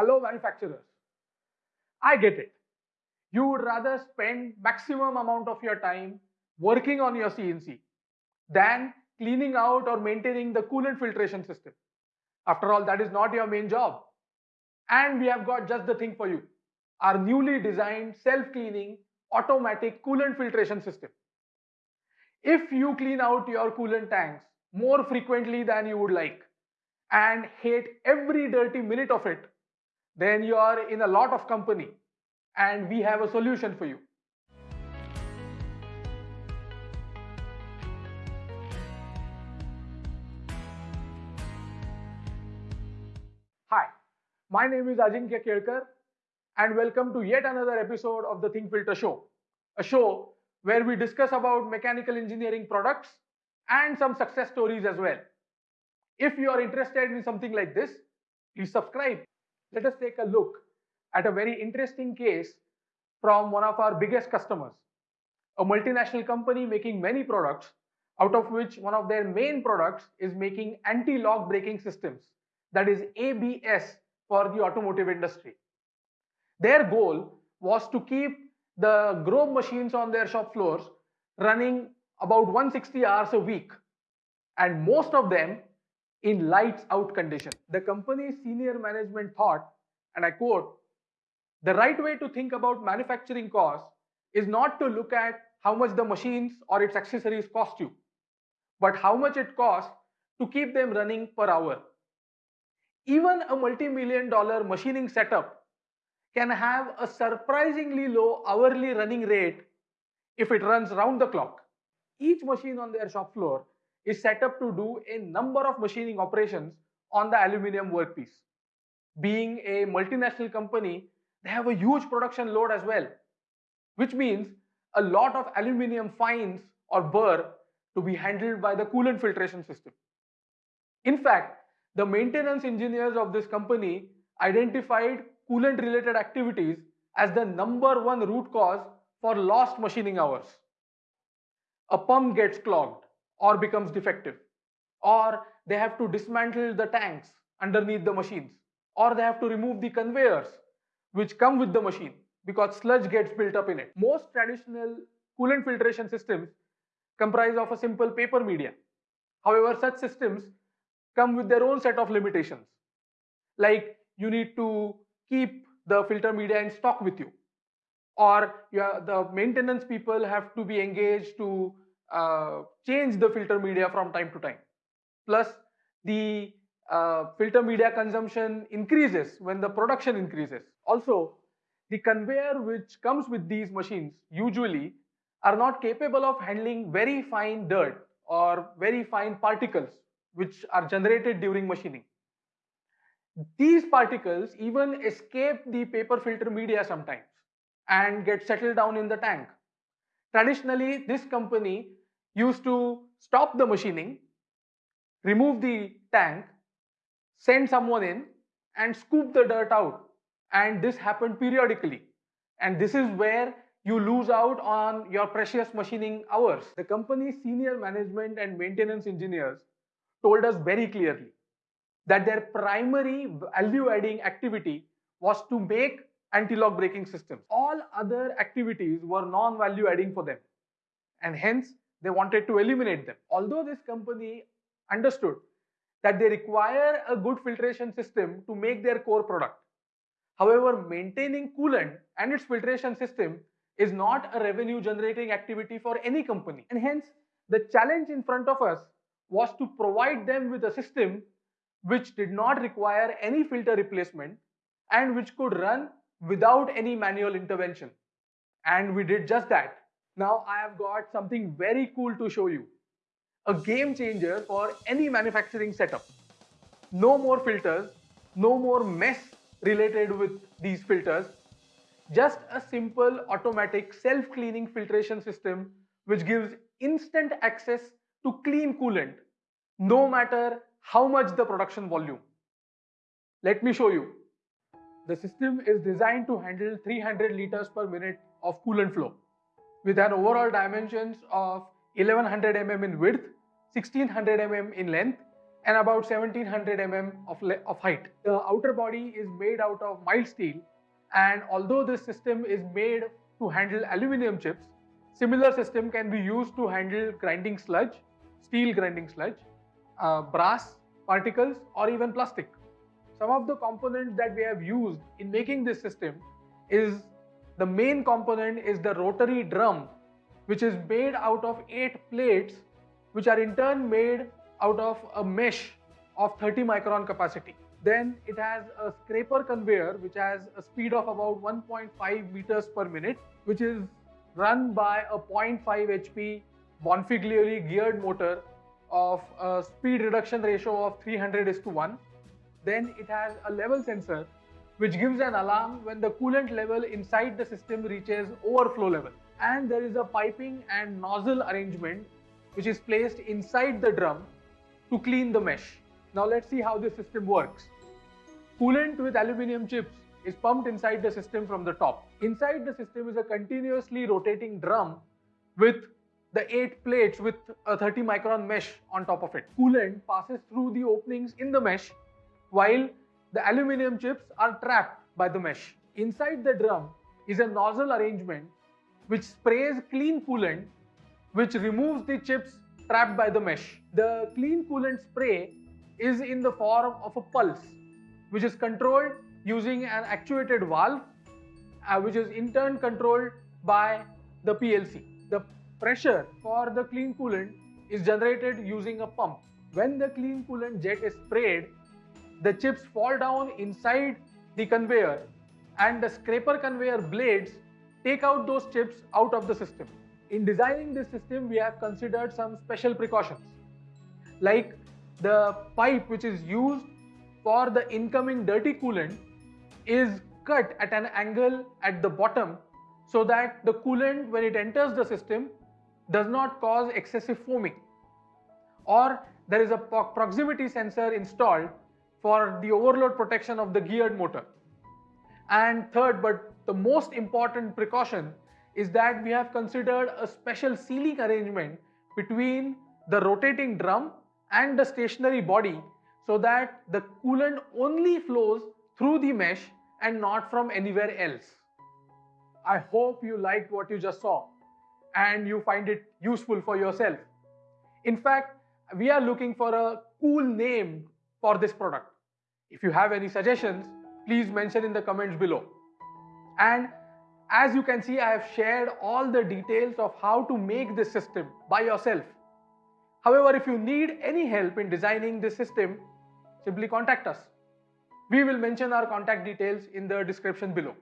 Hello manufacturers. I get it. You would rather spend maximum amount of your time working on your CNC than cleaning out or maintaining the coolant filtration system. After all, that is not your main job. And we have got just the thing for you. Our newly designed self-cleaning automatic coolant filtration system. If you clean out your coolant tanks more frequently than you would like and hate every dirty minute of it, then you are in a lot of company and we have a solution for you. Hi, my name is Ajinkya Kelkar and welcome to yet another episode of the Think Filter Show, a show where we discuss about mechanical engineering products and some success stories as well. If you are interested in something like this, please subscribe. Let us take a look at a very interesting case from one of our biggest customers, a multinational company making many products, out of which one of their main products is making anti-lock braking systems, that is ABS for the automotive industry. Their goal was to keep the Grob machines on their shop floors running about 160 hours a week and most of them in lights out condition. The company's senior management thought, and I quote, the right way to think about manufacturing costs is not to look at how much the machines or its accessories cost you, but how much it costs to keep them running per hour. Even a multi-million dollar machining setup can have a surprisingly low hourly running rate if it runs round the clock. Each machine on their shop floor is set up to do a number of machining operations on the aluminium workpiece. Being a multinational company, they have a huge production load as well, which means a lot of aluminium fines or burr to be handled by the coolant filtration system. In fact, the maintenance engineers of this company identified coolant related activities as the number one root cause for lost machining hours. A pump gets clogged or becomes defective, or they have to dismantle the tanks underneath the machines, or they have to remove the conveyors which come with the machine because sludge gets built up in it. Most traditional coolant filtration systems comprise of a simple paper media. However, such systems come with their own set of limitations. Like you need to keep the filter media in stock with you. Or the maintenance people have to be engaged to uh, change the filter media from time to time. Plus, the uh, filter media consumption increases when the production increases. Also, the conveyor which comes with these machines usually are not capable of handling very fine dirt or very fine particles which are generated during machining. These particles even escape the paper filter media sometimes and get settled down in the tank. Traditionally, this company used to stop the machining, remove the tank, send someone in and scoop the dirt out. And this happened periodically. And this is where you lose out on your precious machining hours. The company's senior management and maintenance engineers told us very clearly that their primary value adding activity was to make anti-lock braking systems. All other activities were non-value adding for them and hence they wanted to eliminate them. Although this company understood that they require a good filtration system to make their core product. However, maintaining coolant and its filtration system is not a revenue generating activity for any company. And hence, the challenge in front of us was to provide them with a system which did not require any filter replacement and which could run without any manual intervention. And we did just that. Now I have got something very cool to show you. A game changer for any manufacturing setup. No more filters, no more mess related with these filters. Just a simple automatic self-cleaning filtration system which gives instant access to clean coolant no matter how much the production volume. Let me show you. The system is designed to handle 300 liters per minute of coolant flow with an overall dimensions of 1100 mm in width, 1600 mm in length and about 1700 mm of, of height. The outer body is made out of mild steel and although this system is made to handle aluminum chips, similar system can be used to handle grinding sludge, steel grinding sludge, uh, brass particles or even plastic. Some of the components that we have used in making this system is the main component is the rotary drum which is made out of 8 plates which are in turn made out of a mesh of 30 micron capacity. Then it has a scraper conveyor which has a speed of about 1.5 meters per minute which is run by a 0.5 HP Bonfiglioli geared motor of a speed reduction ratio of 300 is to 1. Then it has a level sensor which gives an alarm when the coolant level inside the system reaches overflow level. And there is a piping and nozzle arrangement which is placed inside the drum to clean the mesh. Now let's see how this system works. Coolant with aluminium chips is pumped inside the system from the top. Inside the system is a continuously rotating drum with the 8 plates with a 30 micron mesh on top of it. Coolant passes through the openings in the mesh while the aluminium chips are trapped by the mesh. Inside the drum is a nozzle arrangement which sprays clean coolant which removes the chips trapped by the mesh. The clean coolant spray is in the form of a pulse which is controlled using an actuated valve uh, which is in turn controlled by the PLC. The pressure for the clean coolant is generated using a pump. When the clean coolant jet is sprayed, the chips fall down inside the conveyor and the scraper conveyor blades take out those chips out of the system. In designing this system, we have considered some special precautions like the pipe which is used for the incoming dirty coolant is cut at an angle at the bottom so that the coolant when it enters the system does not cause excessive foaming or there is a proximity sensor installed for the overload protection of the geared motor. And third but the most important precaution is that we have considered a special sealing arrangement between the rotating drum and the stationary body so that the coolant only flows through the mesh and not from anywhere else. I hope you liked what you just saw and you find it useful for yourself. In fact, we are looking for a cool name for this product. If you have any suggestions, please mention in the comments below. And as you can see, I have shared all the details of how to make this system by yourself. However, if you need any help in designing this system, simply contact us. We will mention our contact details in the description below.